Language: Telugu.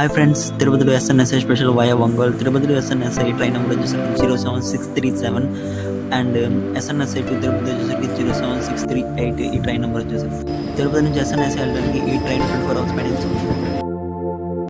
హాయ్ ఫ్రెండ్స్ తిరుపతిలో ఎస్ఎన్ఎస్ఐ స్పెషల్ వయా ఒంగోలు తిరుపతిలో ఎస్ఎన్ఎస్ఐ ఫ్లైట్ నెంబర్ వచ్చేసరికి zero seven six three seven and SNSI to Tirupati వచ్చేసరికి zero seven six three eight ఈ ట్రైన్ నెంబర్ వచ్చేసరికి తిరుపతి నుంచి ఎస్ఎన్ఎస్ఐ వెళ్ళడానికి ఈ ట్రైన్